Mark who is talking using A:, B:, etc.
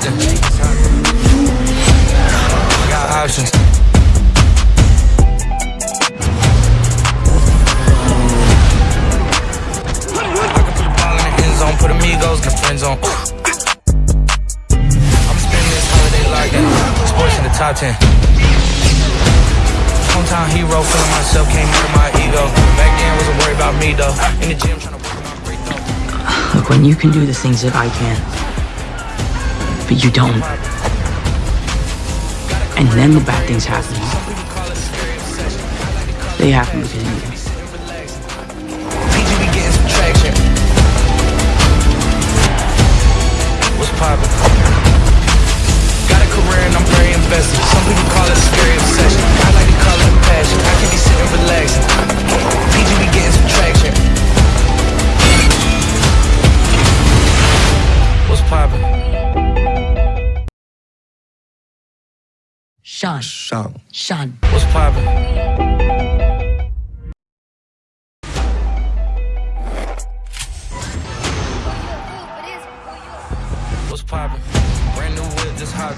A: something. Got options. i'm spending this holiday. Sports in the top 10. Hometown hero, feeling myself, came out my ego. Back then, wasn't worried about me though. In the gym, trying to work on my.
B: Look, when you can do the things that I can but you don't, and then the bad things happen, they happen because of you.
A: Sean. Sean. Sean. What's poppin'? What's poppin'?
C: Brand
D: new
C: whip,
A: just hot.